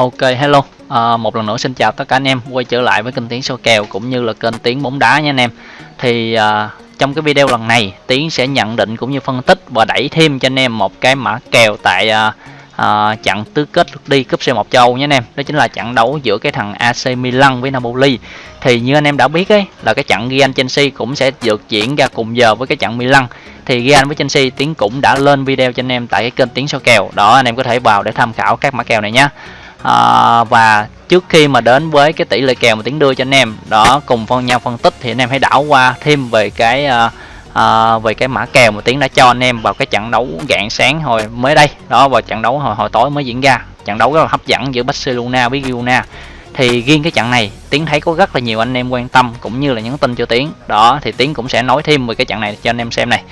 Ok hello. À, một lần nữa xin chào tất cả anh em. Quay trở lại với kênh tiếng số kèo cũng như là kênh tiếng bóng đá nha anh em. Thì à, trong cái video lần này Tiến sẽ nhận định cũng như phân tích và đẩy thêm cho anh em một cái mã kèo tại à, à, trận tứ kết lượt đi cúp C1 châu Âu nhé anh em. Đó chính là trận đấu giữa cái thằng AC Milan với Napoli. Thì như anh em đã biết ấy là cái trận Real Chelsea cũng sẽ được diễn ra cùng giờ với cái trận Milan. Thì Real với Chelsea Tiến cũng đã lên video cho anh em tại cái kênh Tiến số kèo. Đó anh em có thể vào để tham khảo các mã kèo này nhé à, và trước khi mà đến với cái tỷ lệ kèo mà tiến đưa cho anh em đó cùng phân nhau phân tích thì anh em hãy đảo qua thêm về cái à, à, về cái mã kèo mà tiến đã cho anh em vào cái trận đấu dạng sáng hồi mới đây. Đó vào trận đấu hồi hồi tối mới diễn ra. Trận đấu rất là hấp dẫn giữa Barcelona với Girona. Thì riêng cái trận này tiến thấy có rất là nhiều anh em quan tâm cũng như là nhắn tin cho tiến. Đó thì tiến cũng sẽ nói thêm về cái trận này cho anh em xem này.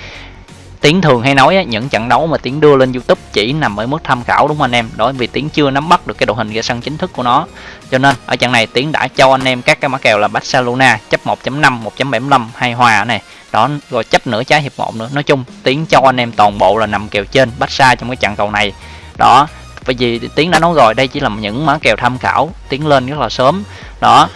Tiến thường hay nói á, những trận đấu mà Tiến đưa lên YouTube chỉ nằm ở mức tham khảo đúng không anh em? Đó vì Tiến chưa nắm bắt được cái đội hình ra sân chính thức của nó. Cho nên ở trận này Tiến đã cho anh em các cái mã kèo là Barcelona chấp 1.5, 1.75 hay hòa này. Đó rồi chấp nửa trái hiệp 1 nữa. Nói chung Tiến cho anh em toàn bộ là nằm kèo trên Barca trong cái trận cầu này. Đó, bởi vì Tiến đã nói rồi đây chỉ là những mã kèo tham khảo, Tiến lên rất là sớm. Đó,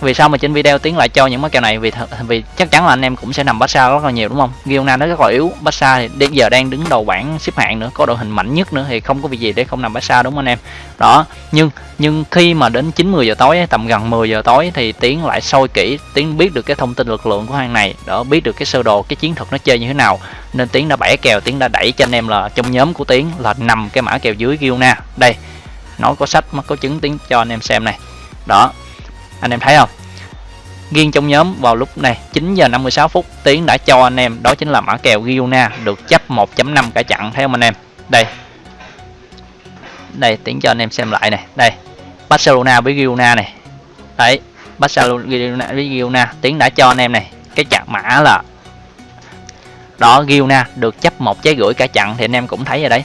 vì sao mà trên video tiến lại cho những mã kèo này? Vì vì chắc chắn là anh em cũng sẽ nằm Barca rất là nhiều, đúng không? Girona nó rất là yếu. Barca thì đến giờ đang đứng đầu bảng xếp hạng nữa, có đội hình mạnh nhất nữa thì không có việc gì để không nằm Barca, đúng không anh em? Đó, nhưng nhưng khi mà đến 9 10 giờ tối, tầm gần 10 giờ tối thì tiến lại sôi kỹ, tiến biết được cái thông tin lực lượng của hàng này, đó, biết được cái sơ đồ, cái chiến thuật nó chơi như thế nào. Nên tiến đã bẻ kèo, tiến đã đẩy cho anh em là trong nhóm của tiến là nằm cái mã kèo dưới Girona. Đây nó có sách nó có chứng tiến cho anh em xem này. Đó anh em thấy không? Riêng trong nhóm vào lúc này 9 giờ 56 phút, tiến đã cho anh em, đó chính là mã kèo Giona, được chấp 1.5 cả chặn thấy không anh em? Đây. Đây, tiến cho anh em xem lại này. Đây, Barcelona với Giona này. Đấy, Barcelona với Giona, tiến đã cho anh em này. Cái chặn mã là, đó, Giona được chấp một trái gửi cả chặn thì anh em cũng thấy rồi đấy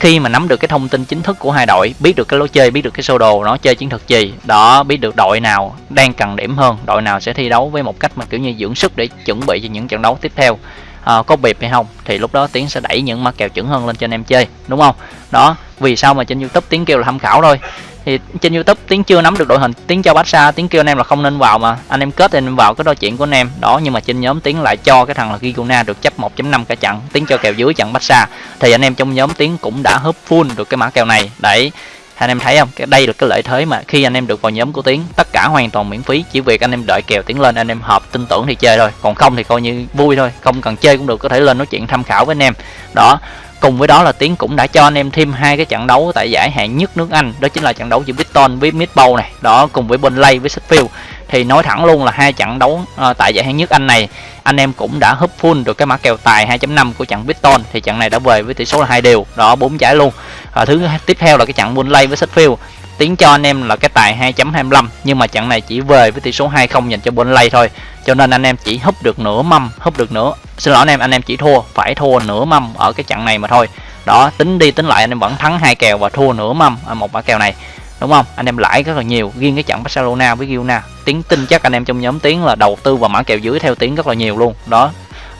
khi mà nắm được cái thông tin chính thức của hai đội biết được cái lối chơi biết được cái sơ đồ nó chơi chiến thuật gì đó biết được đội nào đang cần điểm hơn đội nào sẽ thi đấu với một cách mà kiểu như dưỡng sức để chuẩn bị cho những trận đấu tiếp theo. À, có bịp hay không thì lúc đó tiến sẽ đẩy những mã kèo chuẩn hơn lên cho anh em chơi đúng không? Đó vì sao mà trên youtube tiến kêu là tham khảo thôi thì trên youtube tiếng chưa nắm được đội hình tiếng cho Barca tiếng kêu anh em là không nên vào mà. Anh em kết thì anh em vào, cái đôi chuyện của anh em, đó, nhưng mà trên nhóm tiếng lại cho cái thằng là Giguna được chấp 1.5 cả trận. Tiếng cho kèo dưới trận Barca. Thì anh em trong nhóm tiếng cũng đã hấp full được cái mã kèo này. Đấy, anh em thấy không? Cái đây là cái lợi thế mà khi anh em được vào nhóm của tiến, tất cả hoàn toàn miễn phí. Chỉ việc anh em đợi kèo tiến lên, anh em hợp tin tưởng thì chơi thôi. Còn không thì coi như vui thôi, không cần chơi cũng được, có thể lên nói chuyện tham khảo với anh em. Đó cùng với đó là tiến cũng đã cho anh em thêm hai cái trận đấu tại giải hạng nhất nước anh. Đó chính là trận đấu giữa Brighton với Midbow này. Đó cùng với Burnley với Sheffield. Thì nói thẳng luôn là hai trận đấu uh, tại giải hạng nhất anh này anh em cũng đã húp full được cái mã kèo tài 2.5 của trận Brighton. Thì trận này đã về với tỷ số là hai đều. Đó bốn giải luôn. Và thứ tiếp theo là cái trận Burnley với Sheffield. Tiến cho anh em là cái tài 2.25 nhưng mà trận này chỉ về với tỷ số 2-0 dành cho Burnley thôi. Cho nên anh em chỉ húp được nửa mâm húp được nửa xin lỗi anh em anh em chỉ thua, phải thua nửa mâm ở cái trận này mà thôi. Đó, tính đi tính lại anh em vẫn thắng hai kèo và thua nửa mâm ở một mã kèo này, đúng không? Anh em lãi rất là nhiều, riêng cái trận Barcelona với Girona, tiếng tin chắc anh em trong nhóm tiếng là đầu tư vào mã kèo dưới theo tiếng rất là nhiều luôn. Đó,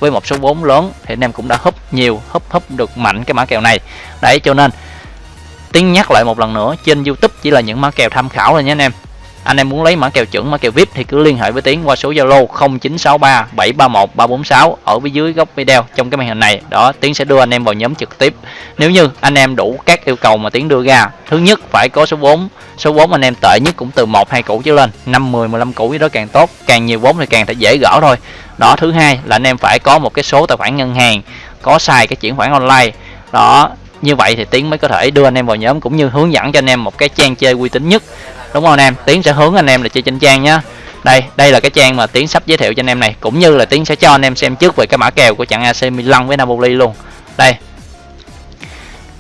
với một số vốn lớn thì anh em cũng đã húp nhiều, húp húp được mạnh cái mã kèo này. Đấy, cho nên tiếng nhắc lại một lần nữa, trên youtube chỉ là những mã kèo tham khảo thôi nhé anh em anh em muốn lấy mã kèo chuẩn, mã kèo vip thì cứ liên hệ với tiến qua số zalo 0963 731 346 ở phía dưới góc video trong cái màn hình này. Đó, tiến sẽ đưa anh em vào nhóm trực tiếp. Nếu như anh em đủ các yêu cầu mà tiến đưa ra, thứ nhất phải có số vốn. Số vốn anh em tệ nhất cũng từ một, hai củ trở lên 5 10 15 củ đó càng tốt. Càng nhiều vốn thì càng thể dễ gỡ thôi. Đó, thứ hai là anh em phải có một cái số tài khoản ngân hàng, có xài cái chuyển khoản online. Đó như vậy thì tiến mới có thể đưa anh em vào nhóm cũng như hướng dẫn cho anh em một cái trang chơi uy tín nhất. Đúng không anh em? Tiến sẽ hướng anh em là chơi trên trang nhá. Đây đây là cái trang mà tiến sắp giới thiệu cho anh em này. Cũng như là tiến sẽ cho anh em xem trước về cái mã kèo của trận AC Milan với Napoli luôn. Đây.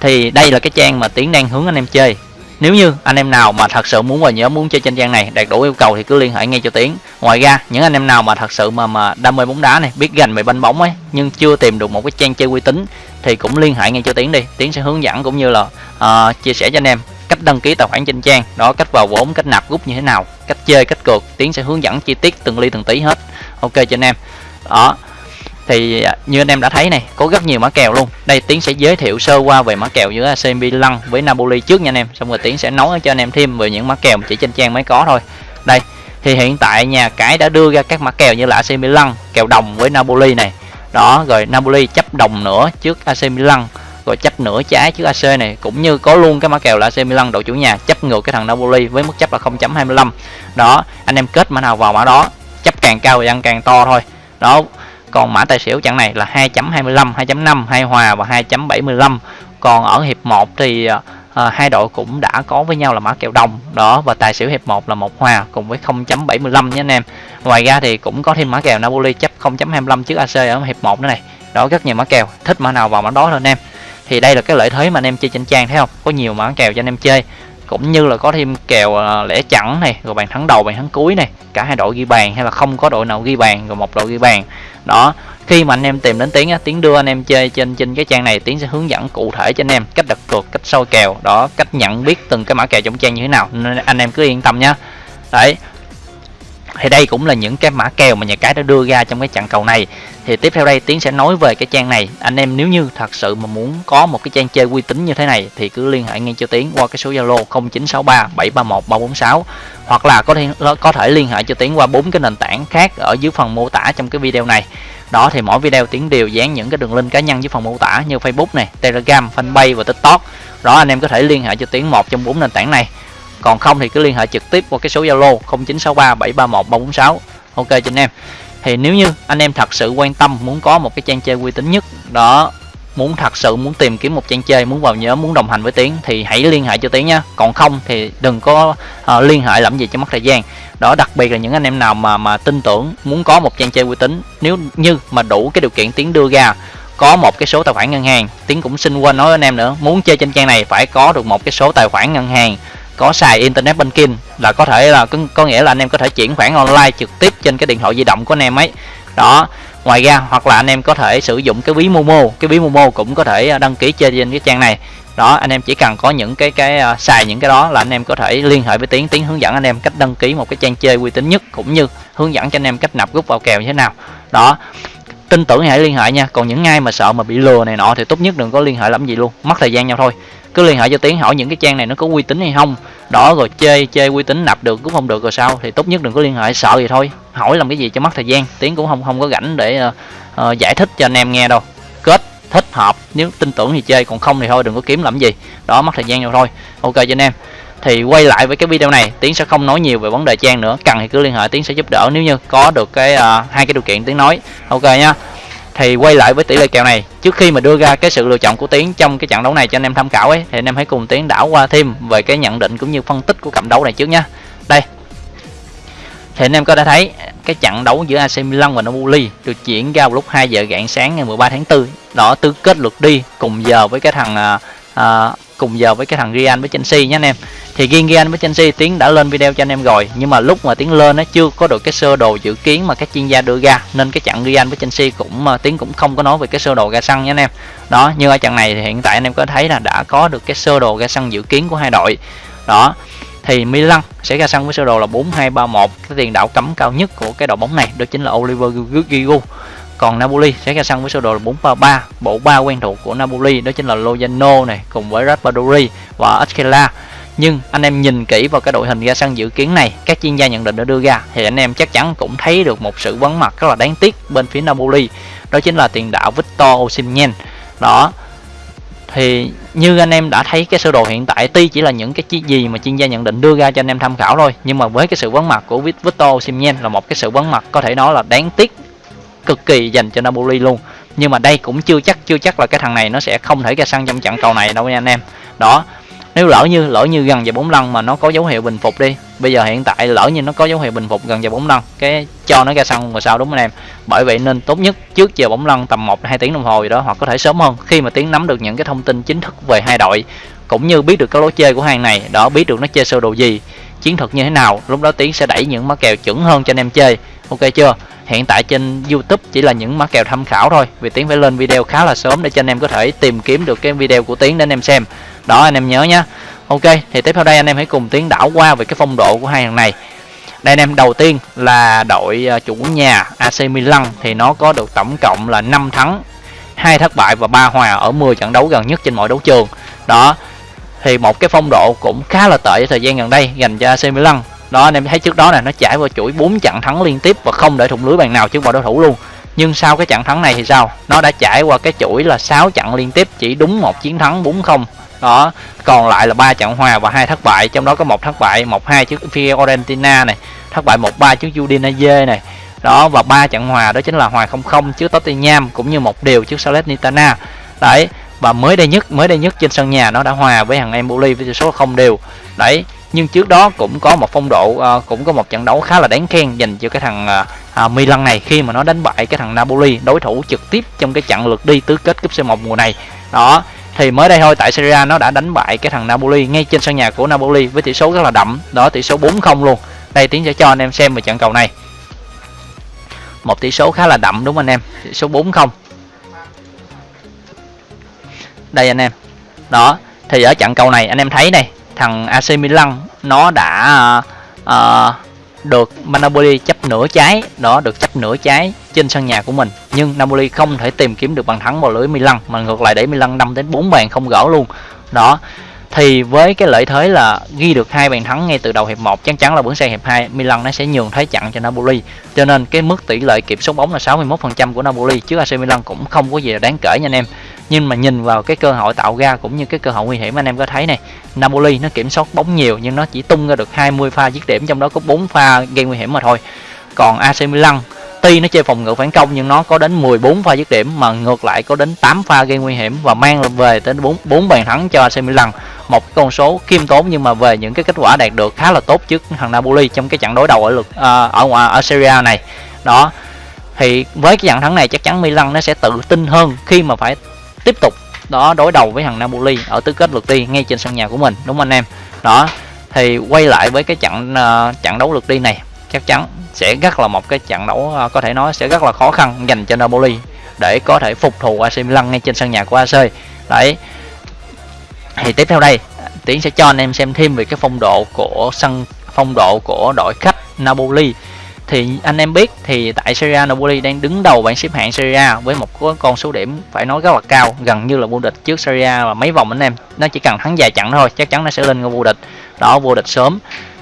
Thì đây là cái trang mà tiến đang hướng anh em chơi. Nếu như anh em nào mà thật sự muốn vào nhóm muốn chơi trên trang này, đạt đủ yêu cầu thì cứ liên hệ ngay cho tiến. Ngoài ra, những anh em nào mà thật sự mà mà đam mê bóng đá này, biết gành về banh bóng ấy, nhưng chưa tìm được một cái trang chơi uy tín thì cũng liên hệ ngay cho tiến đi. Tiến sẽ hướng dẫn cũng như là uh, chia sẻ cho anh em cách đăng ký tài khoản trên trang. Đó cách vào vốn cách nạp rút như thế nào cách chơi cách cược. Tiến sẽ hướng dẫn chi tiết từng ly từng tí hết. Ok cho anh em. Đó. Thì à, như anh em đã thấy này có rất nhiều mã kèo luôn. Đây tiến sẽ giới thiệu sơ qua về mã kèo giữa AC Milan với Napoli trước nha anh em. Xong rồi tiến sẽ nói cho anh em thêm về những mã kèo chỉ trên trang mới có thôi. Đây thì hiện tại nhà cái đã đưa ra các mã kèo như là AC Milan kèo đồng với Napoli này đó, rồi Napoli chấp đồng nữa trước AC Milan, rồi chấp nửa trái trước AC này. Cũng như có luôn cái mã kèo là AC Milan, đội chủ nhà chấp ngược cái thằng Napoli với mức chấp là 0.25 đó, anh em kết mã nào vào mã đó, chấp càng cao thì ăn càng to thôi. Đó, còn mã tài xỉu chặng này là 2.25 2.5 hai hòa và 2.75 còn ở hiệp 1 thì à, à, hai đội cũng đã có với nhau là mã kèo đồng đó và tài xỉu hiệp 1 là một hòa cùng với 0.75 nhé anh em. Ngoài ra thì cũng có thêm mã kèo Napoli chấp 0.25 trước AC ở hiệp 1 nữa này. Đó rất nhiều mã kèo thích mã nào vào mã đó thôi anh em. Thì đây là cái lợi thế mà anh em chơi trên trang thấy không? Có nhiều mã kèo cho anh em chơi. Cũng như là có thêm kèo ờ, lẻ chẵn này rồi bàn thắng đầu bàn thắng cuối này. Cả hai đội ghi bàn hay là không có đội nào ghi bàn rồi một đội ghi bàn. Đó khi mà anh em tìm đến tiếng á, tiến đưa anh em chơi trên trên cái trang này, tiến sẽ hướng dẫn cụ thể cho anh em cách đặt cược, cách soi kèo, đó, cách nhận biết từng cái mã kèo trong trang như thế nào. Nên anh em cứ yên tâm nhá. Đấy. Thì đây cũng là những cái mã kèo mà nhà cái đã đưa ra trong cái trận cầu này. Thì tiếp theo đây, tiến sẽ nói về cái trang này. Anh em nếu như thật sự mà muốn có một cái trang chơi uy tín như thế này, thì cứ liên hệ ngay cho tiến qua cái số zalo 0963 731 346 hoặc là có thể có thể liên hệ cho tiến qua bốn cái nền tảng khác ở dưới phần mô tả trong cái video này đó, thì mỗi video tiến đều dán những cái đường link cá nhân dưới phần mô tả như facebook này, telegram, fanpage và tiktok. Đó, anh em có thể liên hệ cho tiến một trong bốn nền tảng này. Còn không thì cứ liên hệ trực tiếp qua cái số zalo 0963 731 346 ok, cho anh em. Thì nếu như anh em thật sự quan tâm, muốn có một cái trang chơi uy tín nhất, đó muốn thật sự muốn tìm kiếm một trang chơi muốn vào nhóm muốn đồng hành với tiến thì hãy liên hệ cho tiến nhé còn không thì đừng có uh, liên hệ làm gì cho mất thời gian. Đó đặc biệt là những anh em nào mà mà tin tưởng muốn có một trang chơi uy tín nếu như mà đủ cái điều kiện tiến đưa ra có một cái số tài khoản ngân hàng tiến cũng xin quên nói với anh em nữa muốn chơi trên trang này phải có được một cái số tài khoản ngân hàng có xài internet banking là có thể là có, có nghĩa là anh em có thể chuyển khoản online trực tiếp trên cái điện thoại di động của anh em ấy. Đó ngoài ra hoặc là anh em có thể sử dụng cái ví momo cái ví momo cũng có thể à, đăng ký chơi trên cái trang này. Đó anh em chỉ cần có những cái cái uh, xài những cái đó là anh em có thể liên hệ với tiến. Tiến hướng dẫn anh em cách đăng ký một cái trang chơi uy tín nhất cũng như hướng dẫn cho anh em cách nạp rút vào kèo như thế nào. Đó tin tưởng hãy liên hệ nha. Còn những ai mà sợ mà bị lừa này nọ thì tốt nhất đừng có liên hệ làm gì luôn. Mất thời gian nhau thôi cứ liên hệ cho tiến hỏi những cái trang này nó có uy tín hay không. Đó rồi chơi chơi uy tín nạp được cũng không được rồi sao? Thì tốt nhất đừng có liên hệ sợ gì thôi. Hỏi làm cái gì cho mất thời gian. Tiến cũng không không có rảnh để uh, uh, giải thích cho anh em nghe đâu. Kết thích hợp. Nếu tin tưởng thì chơi còn không thì thôi đừng có kiếm làm gì. Đó mất thời gian rồi thôi. Ok cho anh em. Thì quay lại với cái video này tiến sẽ không nói nhiều về vấn đề trang nữa. Cần thì cứ liên hệ tiến sẽ giúp đỡ. Nếu như có được cái uh, hai cái điều kiện tiến nói. Ok nhá thì quay lại với tỷ lệ kèo này trước khi mà đưa ra cái sự lựa chọn của tiến trong cái trận đấu này cho anh em tham khảo ấy thì anh em hãy cùng tiến đảo qua thêm về cái nhận định cũng như phân tích của cặp đấu này trước nhá. Đây. Thì anh em có thể thấy cái trận đấu giữa AC Milan và Napoli được diễn ra vào lúc 2 giờ rạng sáng ngày 13 tháng 4 đó tứ kết lượt đi cùng giờ với cái thằng à, à cùng giờ với cái thằng Real với Chelsea nhé anh em thì riêng với Chelsea tiến đã lên video cho anh em rồi. Nhưng mà lúc mà tiến lên nó chưa có được cái sơ đồ dự kiến mà các chuyên gia đưa ra. Nên cái trận Real với Chelsea cũng uh, tiến cũng không có nói về cái sơ đồ ra sân nhé anh em. Đó như ở trận này thì hiện tại anh em có thấy là đã có được cái sơ đồ ra sân dự kiến của hai đội. Đó thì Milan sẽ ra sân với sơ đồ là 4231 cái tiền đạo cấm cao nhất của cái đội bóng này đó chính là Oliver Giroud còn Napoli sẽ ra sân với sơ đồ là 433 bộ ba quen thuộc của Napoli đó chính là Lozano này cùng với Raspadori và Askela nhưng anh em nhìn kỹ vào cái đội hình ra sân dự kiến này, các chuyên gia nhận định đã đưa ra, thì anh em chắc chắn cũng thấy được một sự vắng mặt rất là đáng tiếc bên phía Napoli, đó chính là tiền đạo Victor Osimhen. Đó, thì như anh em đã thấy, cái sơ đồ hiện tại tuy chỉ là những cái gì mà chuyên gia nhận định đưa ra cho anh em tham khảo thôi, nhưng mà với cái sự vắng mặt của Victor Osimhen là một cái sự vắng mặt có thể nói là đáng tiếc, cực kỳ dành cho Napoli luôn. Nhưng mà đây cũng chưa chắc chưa chắc là cái thằng này nó sẽ không thể ra sân trong trận cầu này đâu nha anh em. Đó nếu lỡ như lỡ như gần giờ bốn lần mà nó có dấu hiệu bình phục đi, bây giờ hiện tại lỡ như nó có dấu hiệu bình phục gần giờ bốn lần cái cho nó ra sân rồi sao đúng không anh em? Bởi vậy nên tốt nhất trước giờ bóng lăn tầm 1 hai tiếng đồng hồ gì đó hoặc có thể sớm hơn, khi mà tiến nắm được những cái thông tin chính thức về hai đội, cũng như biết được cái lối chơi của hàng này, đó biết được nó chơi sơ đồ gì, chiến thuật như thế nào, lúc đó tiến sẽ đẩy những mã kèo chuẩn hơn cho anh em chơi. Ok chưa? Hiện tại trên youtube chỉ là những mã kèo tham khảo thôi, vì tiến phải lên video khá là sớm để cho anh em có thể tìm kiếm được cái video của tiến để anh em xem đó, anh em nhớ nhé ok, thì tiếp theo đây anh em hãy cùng tiến đảo qua về cái phong độ của hai thằng này. Đây anh em, đầu tiên là đội ờ, chủ nhà AC Milan thì nó có được tổng cộng là 5 thắng, hai thất bại và ba hòa ở 10 trận đấu gần nhất trên mọi đấu trường. Đó, thì một cái phong độ cũng khá là tệ thời gian gần đây dành cho AC Milan. Đó, anh em thấy trước đó này nó trải qua chuỗi 4 trận thắng liên tiếp và không để thủng lưới bàn nào trước mọi đối thủ luôn. Nhưng sau cái trận thắng này thì sao? Nó đã trải qua cái chuỗi là 6 trận liên tiếp, chỉ đúng một chiến thắng 4-0 đó còn lại là ba trận hòa và hai thất bại trong đó có một thất bại một hai trước Fiorentina này thất bại một ba trước Udinese này. Đó và ba trận hòa đó chính là hòa 0-0 trước Tottenham cũng như một điều trước Salernitana. Đấy và mới đây nhất mới đây nhất trên sân nhà nó đã hòa với thằng Empoli với tỷ số không đều. Đấy nhưng trước đó cũng có một phong độ uh, cũng có một trận đấu khá là đáng khen dành cho cái thằng uh, Milan này khi mà nó đánh bại cái thằng Napoli đối thủ trực tiếp trong cái trận lượt đi tứ kết cúp C1 mùa này. Đó thì mới đây thôi tại Serie A nó đã đánh bại cái thằng Napoli ngay trên sân nhà của Napoli với tỷ số rất là đậm. Đó tỷ số 4-0 luôn. Đây tiến sẽ cho anh em xem về trận cầu này. Một tỷ số khá là đậm đúng không anh em? Tỷ số 4-0 đây anh em. Đó thì ở trận cầu này anh em thấy này thằng AC Milan nó đã uh, được Napoli chấp nửa trái. Đó, được chấp nửa trái trên sân nhà của mình. Nhưng Napoli không thể tìm kiếm được bàn thắng vào lưới Milan, mà ngược lại để Milan 5 đến 4 bàn không gỡ luôn. Đó, thì với cái lợi thế là ghi được hai bàn thắng ngay từ đầu hiệp 1 chắc chắn là bước sang hiệp 2 Milan nó sẽ nhường thế chặn cho Napoli. Cho nên cái mức tỷ lệ kiểm soát bóng là 61% của Napoli, chứ AC Milan cũng không có gì là đáng kể nha anh em nhưng mà nhìn vào cái cơ hội tạo ra cũng như cái cơ hội nguy hiểm, anh em có thấy này, Napoli nó kiểm soát bóng nhiều nhưng nó chỉ tung ra được 20 pha dứt điểm, trong đó có 4 pha gây nguy hiểm mà thôi. Còn AC Milan, tuy nó chơi phòng ngự phản công nhưng nó có đến 14 pha dứt điểm mà ngược lại có đến 8 pha gây nguy hiểm và mang về đến 4 4 bàn thắng cho AC Milan. Một con số khiêm tốn nhưng mà về những cái kết quả đạt được khá là tốt trước thằng Napoli trong cái trận đối đầu ở lượt à, ở ngoài ở Serie này. Đó, thì với cái trận thắng này chắc chắn Milan nó sẽ tự tin hơn khi mà phải tiếp tục đó đối đầu với thằng Napoli ở tứ kết lượt đi ngay trên sân nhà của mình đúng không anh em? Đó thì quay lại với cái trận uh, trận đấu lượt đi này chắc chắn sẽ rất là một cái trận đấu uh, có thể nói sẽ rất là khó khăn dành cho Napoli để có thể phục thù AC Milan ngay trên sân nhà của AC đấy. Thì tiếp theo đây tiến sẽ cho anh em xem thêm về cái phong độ của sân phong độ của đội khách Napoli thì anh em biết thì tại Serie A Napoli đang đứng đầu bảng xếp hạng Serie A với một con số điểm phải nói rất là cao gần như là vô địch trước Serie A và mấy vòng anh em. Nó chỉ cần thắng vài trận thôi chắc chắn nó sẽ lên ngôi vô địch. Đó vô địch sớm.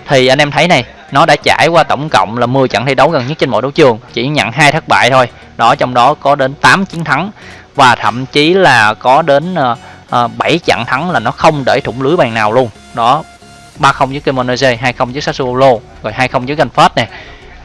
Thì anh em thấy này nó đã trải qua tổng cộng là 10 trận thi đấu gần nhất trên mọi đấu trường chỉ nhận hai thất bại thôi. Đó trong đó có đến 8 chiến thắng và thậm chí là có đến uh, uh, 7 trận thắng là nó không để thủng lưới bàn nào luôn. Đó 3-0 với Cremonese 2-0 với Sassuolo rồi 2-0 với Genford này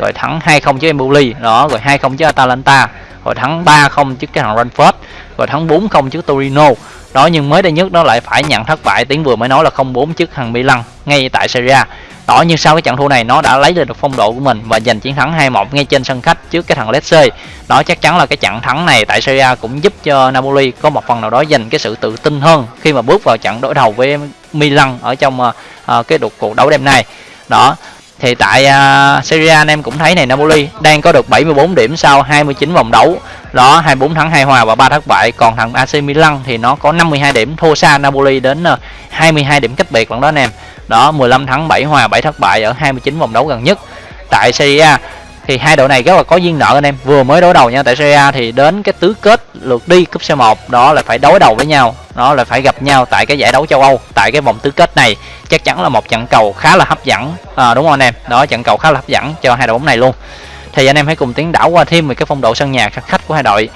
rồi thắng 2-0 trước Empoli. Đó rồi 2-0 trước Atalanta. Rồi thắng 3-0 trước cái thằng Ranford rồi thắng 4-0 trước Torino. Đó nhưng mới đây nhất nó lại phải nhận thất bại. Tiếng vừa mới nói là 0-4 trước thằng Milan ngay tại Serie A. Đó nhưng sau cái trận thua này nó đã lấy lên được phong độ của mình và giành chiến thắng 2-1 ngay trên sân khách trước cái thằng Lecce. Đó chắc chắn là cái trận thắng này tại Serie A cũng giúp cho Napoli có một phần nào đó giành cái sự tự tin hơn khi mà bước vào trận đối đầu với Milan ở trong uh, uh, cái cuộc đấu đêm nay. Đó thì tại uh, Serie A anh em cũng thấy này Napoli đang có được 74 điểm sau 29 vòng đấu. Đó 24 thắng 2 hòa và 3 thất bại. Còn thằng AC Milan thì nó có 52 điểm thua xa Napoli đến à, uh, 22 điểm cách biệt lần đó anh em. Đó 15 thắng 7 hòa 7 thất bại ở 29 vòng đấu gần nhất. Tại Serie A thì hai đội này rất là có duyên nợ anh em. Vừa mới đối đầu nha. Tại Serie A thì đến cái tứ kết lượt đi cúp C1 đó là phải đối đầu với nhau. Đó là phải gặp nhau tại cái giải đấu châu Âu tại cái vòng tứ kết này. Chắc chắn là một trận cầu khá là hấp dẫn. À, đúng không anh em? Đó trận cầu khá là hấp dẫn cho hai đội bóng này luôn. Thì anh em hãy cùng tiến đảo qua thêm về cái phong độ sân nhà sân khách của hai đội.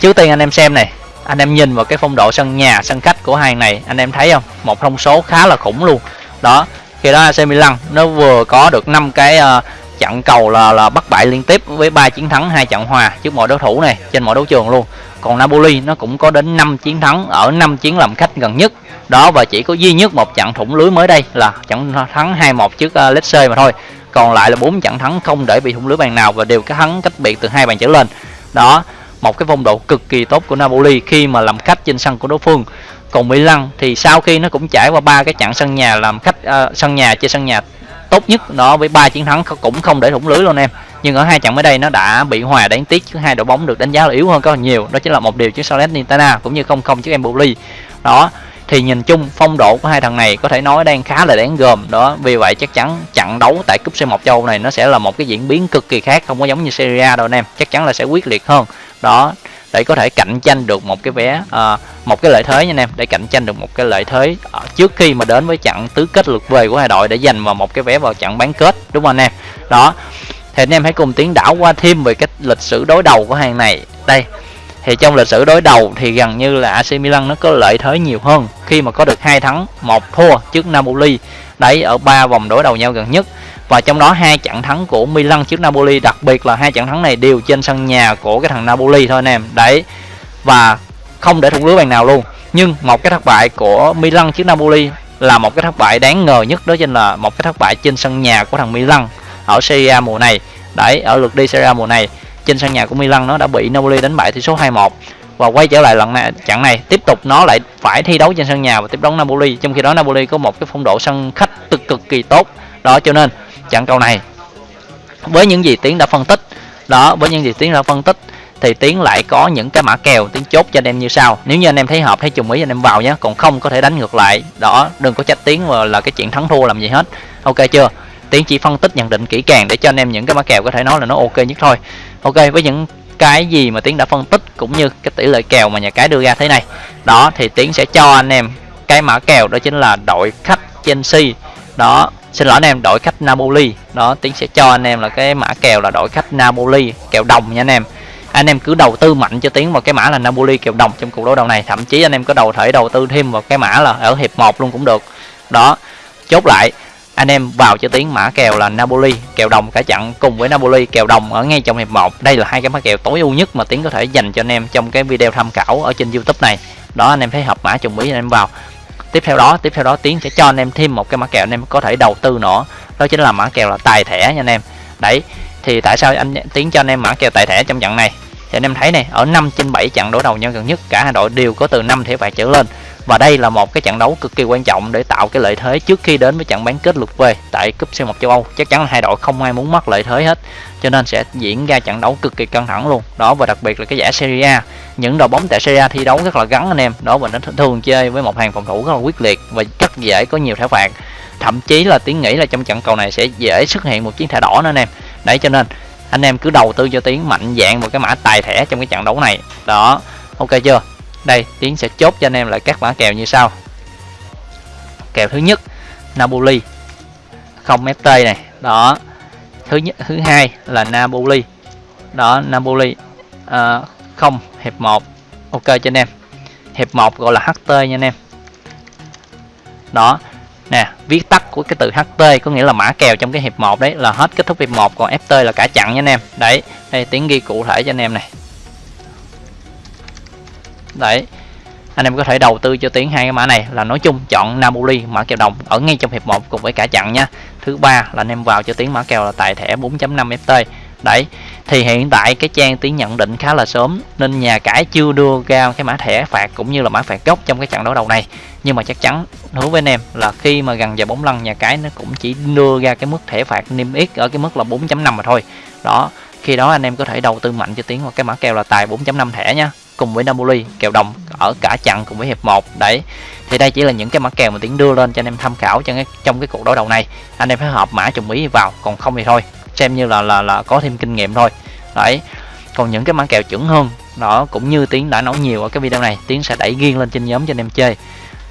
Trước tiên anh em xem này. Anh em nhìn vào cái phong độ sân nhà sân khách của hai này. Anh em thấy không? Một thông số khá là khủng luôn. Đó khi đó AC Milan nó vừa có được 5 cái uh, trận cầu là là bắt bại liên tiếp với ba chiến thắng hai trận hòa trước mọi đối thủ này trên mọi đấu trường luôn. Còn Napoli nó cũng có đến 5 chiến thắng ở 5 chiến làm khách gần nhất. Đó và chỉ có duy nhất một trận thủng lưới mới đây là trận thắng 2-1 trước à, uh, Lecce mà thôi. Còn lại là bốn trận thắng không để bị thủng lưới bàn nào và đều cái thắng cách biệt từ hai bàn trở lên. Đó một cái phong độ cực kỳ tốt của Napoli khi mà làm khách trên sân của đối phương. Còn Milan thì sau khi nó cũng trải qua ba cái trận sân nhà làm khách uh, sân nhà trên sân nhà tốt nhất nó với ba chiến thắng cũng không để thủng lưới luôn em. Nhưng ở hai trận mới đây nó đã bị hòa đáng tiếc chứ hai đội bóng được đánh giá là yếu hơn có nhiều. Đó chính là một điều trước Salernitana cũng như không không trước Empoli. Đó thì nhìn chung phong độ của hai thằng này có thể nói đang khá là đáng gờm. Đó vì vậy chắc chắn trận đấu tại cúp C1 châu này nó sẽ là một cái diễn biến cực kỳ khác không có giống như Serie A đâu anh em. Chắc chắn là sẽ quyết liệt hơn. Đó để có thể cạnh tranh được một cái vé uh, một cái lợi thế nha anh em, để cạnh tranh được một cái lợi thế. Ờ, trước khi mà đến với trận tứ kết lượt về của hai đội để giành vào một cái vé vào trận bán kết, đúng không anh em? Đó, thì anh em hãy cùng tiến đảo qua thêm về cái lịch sử đối đầu của hàng này. Đây, thì trong lịch sử đối đầu thì gần như là AC Milan nó có lợi thế nhiều hơn khi mà có được hai thắng, một thua trước Napoli. Đấy, ở ba vòng đối đầu nhau gần nhất. Và trong đó hai trận thắng của Milan trước Napoli, đặc biệt là hai trận thắng này đều trên sân nhà của cái thằng Napoli thôi anh em. Đấy, và không để thủng lưới bàn nào luôn. Nhưng một cái thất bại của Milan trước Napoli là một cái thất bại đáng ngờ nhất, đó chính là một cái thất bại trên sân nhà của thằng Milan ở Serie A mùa này. Đấy, ở lượt đi Serie A mùa này, trên sân nhà của Milan nó đã bị Napoli đánh bại tỷ số 2-1 và quay trở lại lần này, trận này, tiếp tục nó lại phải thi đấu trên sân nhà và tiếp đón Napoli, trong khi đó Napoli có một cái phong độ sân khách cực cực kỳ tốt. Đó, cho nên trận cầu này, với những gì tiến đã phân tích, đó, với những gì tiến đã phân tích thì tiến lại có những cái mã kèo tiến chốt cho anh em như sau. Nếu như anh em thấy hợp, thấy trùng ý, anh em vào nhé. Còn không có thể đánh ngược lại. Đó, đừng có trách tiến mà là cái chuyện thắng thua làm gì hết. Ok chưa? Tiến chỉ phân tích, nhận định kỹ càng để cho anh em những cái mã kèo có thể nói là nó ok nhất thôi. Ok, với những cái gì mà tiến đã phân tích cũng như cái tỷ lệ kèo mà nhà cái đưa ra thế này. Đó, thì tiến sẽ cho anh em cái mã kèo, đó chính là đội khách Chelsea. Đó, xin lỗi anh em, đội khách Napoli. Đó, tiến sẽ cho anh em là cái mã kèo là đội khách Napoli, kèo đồng nha anh em anh em cứ đầu tư mạnh cho tiến vào cái mã là Napoli kèo đồng trong cuộc đối đầu này. Thậm chí anh em có đầu thể đầu tư thêm vào cái mã là ở hiệp 1 luôn cũng được. Đó, chốt lại, anh em vào cho tiếng mã kèo là Napoli kèo đồng cả chặn cùng với Napoli kèo đồng ở ngay trong hiệp 1 đây là hai cái mã kèo tối ưu nhất mà tiến có thể dành cho anh em trong cái video tham khảo ở trên YouTube này. Đó, anh em thấy hợp mã trùng ý anh em vào. Tiếp theo đó, tiếp theo đó tiến sẽ cho anh em thêm một cái mã kèo anh em có thể đầu tư nữa. Đó chính là mã kèo là tài thẻ nha anh em. Đấy thì tại sao anh tiến cho anh em mã kèo tài thẻ trong trận này? Thì anh em thấy này, ở 5 trên 7 trận đối đầu nhau gần nhất, cả hai đội đều có từ 5 thẻ phạt trở lên. Và đây là một cái trận đấu cực kỳ quan trọng để tạo cái lợi thế trước khi đến với trận bán kết lượt về tại cúp C1 châu Âu. Chắc chắn là hai đội không ai muốn mất lợi thế hết, cho nên sẽ diễn ra trận đấu cực kỳ căng thẳng luôn. Đó, và đặc biệt là cái giải Serie A. Những đội bóng tại Serie A thi đấu rất là gắn anh em, đó, và nó thường chơi với một hàng phòng thủ rất là quyết liệt và rất dễ có nhiều thẻ phạt thậm chí là tiến nghĩ là trong trận cầu này sẽ dễ xuất hiện một chiến thẻ đỏ nữa anh em đấy cho nên anh em cứ đầu tư cho tiến mạnh dạng vào cái mã tài thẻ trong cái trận đấu này. Đó ok chưa? Đây tiến sẽ chốt cho anh em lại các mã kèo như sau. Kèo thứ nhất Napoli. Không FT này. Đó thứ nhất thứ hai là Napoli. Đó Napoli. À, không hiệp 1 ok cho anh em. Hiệp 1 gọi là HT nha anh em. Đó nè, viết tắt của cái từ HT có nghĩa là mã kèo trong cái hiệp 1 đấy, là hết kết thúc hiệp 1 còn FT là cả chặn nha anh em. Đấy, đây, tiếng ghi cụ thể cho anh em này. Đấy, anh em có thể đầu tư cho tiếng hai cái mã này là nói chung chọn Napoli, mã kèo đồng, ở ngay trong hiệp 1 cùng với cả chặn nha. Thứ ba là anh em vào cho tiếng mã kèo là tài thẻ 4.5 FT đấy thì hiện tại cái trang tiến nhận định khá là sớm, nên nhà cái chưa đưa ra cái mã thẻ phạt cũng như là mã phạt gốc trong cái trận đấu đầu này. Nhưng mà chắc chắn, hứa với anh em là khi mà gần giờ bóng lăn nhà cái nó cũng chỉ đưa ra cái mức thẻ phạt niêm yết ở cái mức là 4.5 mà thôi. Đó, khi đó anh em có thể đầu tư mạnh cho tiến vào cái mã kèo là tài 4.5 thẻ nha cùng với Napoli, kèo đồng ở cả trận cùng với hiệp 1 đấy. Thì đây chỉ là những cái mã kèo mà tiến đưa lên cho anh em tham khảo trong cái trong cái cuộc đối đầu này. Anh em phải hợp mã trùng ý vào, còn không thì thôi xem như là là là có thêm kinh nghiệm thôi. Đấy còn những cái mã kèo chuẩn hơn đó cũng như tiến đã nói nhiều ở cái video này tiến sẽ đẩy riêng lên trên nhóm cho anh em chơi.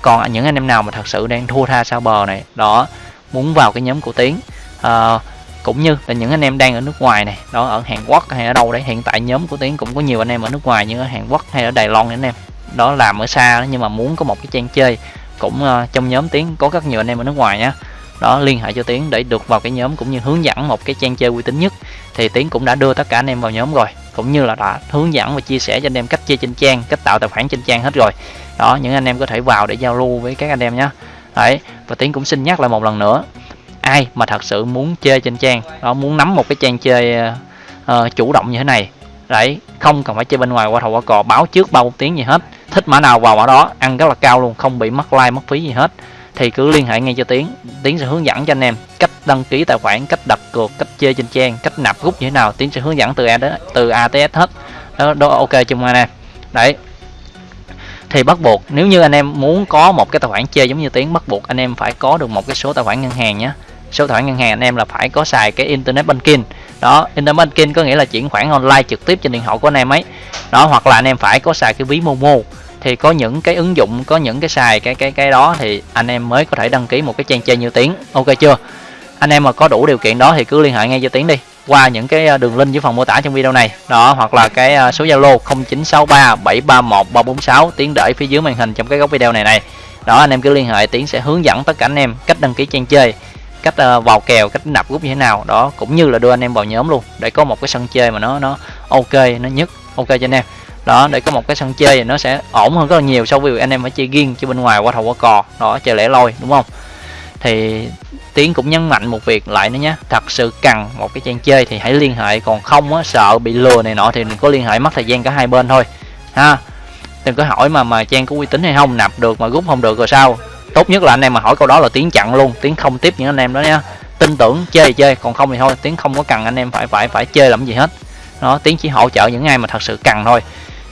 Còn những anh em nào mà thật sự đang thua tha sao bờ này đó muốn vào cái nhóm của tiến à, cũng như là những anh em đang ở nước ngoài này đó ở Hàn Quốc hay ở đâu đấy hiện tại nhóm của Tiến cũng có nhiều anh em ở nước ngoài như ở Hàn Quốc hay ở Đài Loan anh em. Đó làm ở xa đó, nhưng mà muốn có một cái trang chơi cũng uh, trong nhóm Tiến có rất nhiều anh em ở nước ngoài nhá đó liên hệ cho Tiến để được vào cái nhóm cũng như hướng dẫn một cái trang chơi uy tín nhất. Thì Tiến cũng đã đưa tất cả anh em vào nhóm rồi cũng như là đã hướng dẫn và chia sẻ cho anh em cách chơi trên trang cách tạo tài khoản trên trang hết rồi. Đó những anh em có thể vào để giao lưu với các anh em nhé đấy và Tiến cũng xin nhắc lại một lần nữa ai mà thật sự muốn chơi trên trang đó muốn nắm một cái trang chơi uh, chủ động như thế này đấy không cần phải chơi bên ngoài qua thầu qua cò báo trước bao tiếng gì hết. Thích mã nào vào mã đó ăn rất là cao luôn không bị mất like mất phí gì hết thì cứ liên hệ ngay cho tiến. Tiến sẽ hướng dẫn cho anh em cách đăng ký tài khoản cách đặt cược cách chơi trên trang cách nạp rút như thế nào. Tiến sẽ hướng dẫn từ a đến từ a tới s hết. Đó, đó ok chưa anh em đấy. Thì bắt buộc nếu như anh em muốn có một cái tài khoản chơi giống như tiến bắt buộc anh em phải có được một cái số tài khoản ngân hàng nhé số tài khoản ngân hàng anh em là phải có xài cái internet banking. Đó internet banking có nghĩa là chuyển khoản online trực tiếp trên điện thoại của anh em ấy. Đó hoặc là anh em phải có xài cái ví momo thì có những cái ứng dụng có những cái xài cái cái cái đó thì anh em mới có thể đăng ký một cái trang chơi như tiếng. Ok chưa? Anh em mà có đủ điều kiện đó thì cứ liên hệ ngay cho tiếng đi. Qua những cái ờ, đường link dưới phần mô tả trong video này. Đó hoặc là cái ờ, số zalo 0963 731 346 tiến để phía dưới màn hình trong cái góc video này này. Đó anh em cứ liên hệ tiến sẽ hướng dẫn tất cả anh em cách đăng ký trang chơi cách uh, vào kèo cách nạp rút như thế nào. Đó cũng như là đưa anh em vào nhóm luôn để có một cái sân chơi mà nó nó ok nó nhất. Ok cho anh em đó, để có một cái sân chơi thì nó sẽ ổn hơn rất là nhiều so với việc anh em phải chơi riêng chứ bên ngoài qua thầu qua cò đó, chơi lẻ loi, đúng không? Thì tiến cũng nhấn mạnh một việc lại nữa nhé. Thật sự cần một cái trang chơi thì hãy liên hệ. Còn không á, sợ bị lừa này nọ thì đừng có liên hệ, mất thời gian cả hai bên thôi. Ha? Đừng có hỏi mà mà trang có uy tín hay không? Nạp được mà rút không được rồi sao? Tốt nhất là anh em mà hỏi câu đó là tiến chặn luôn. Tiến không tiếp những anh em đó nhé. tin tưởng, chơi thì chơi, còn không thì thôi. Tiến không có cần anh em phải phải phải chơi làm gì hết. Nó tiến chỉ hỗ trợ những ai mà thật sự cần thôi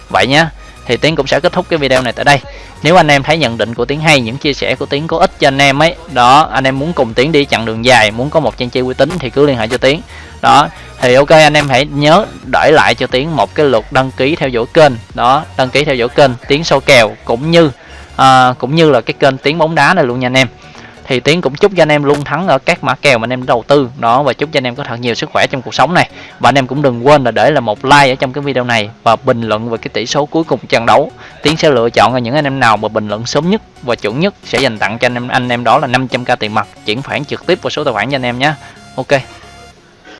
vậy nhé thì tiến cũng sẽ kết thúc cái video này tại đây. Nếu anh em thấy nhận định của tiến hay những chia sẻ của tiến có ích cho anh em ấy đó anh em muốn cùng tiến đi chặng đường dài muốn có một trang chơi uy tín thì cứ liên hệ cho tiến. Đó thì ok anh em hãy nhớ để lại cho tiến một cái lượt đăng ký theo dõi kênh. Đó đăng ký theo dõi kênh tiến sâu kèo cũng như à, cũng như là cái kênh tiến bóng đá này luôn nha anh em thì tiến cũng chúc cho anh em luôn thắng ở các mã kèo mà anh em đầu tư. Đó, và chúc cho anh em có thật nhiều sức khỏe trong cuộc sống này. Và anh em cũng đừng quên là để là một like ở trong cái video này và bình luận về cái tỷ số cuối cùng trận đấu. Tiến sẽ lựa chọn là những anh em nào mà bình luận sớm nhất và chuẩn nhất sẽ dành tặng cho anh em anh em đó là 500k tiền mặt, chuyển khoản trực tiếp vào số tài khoản cho anh em nhé. Ok.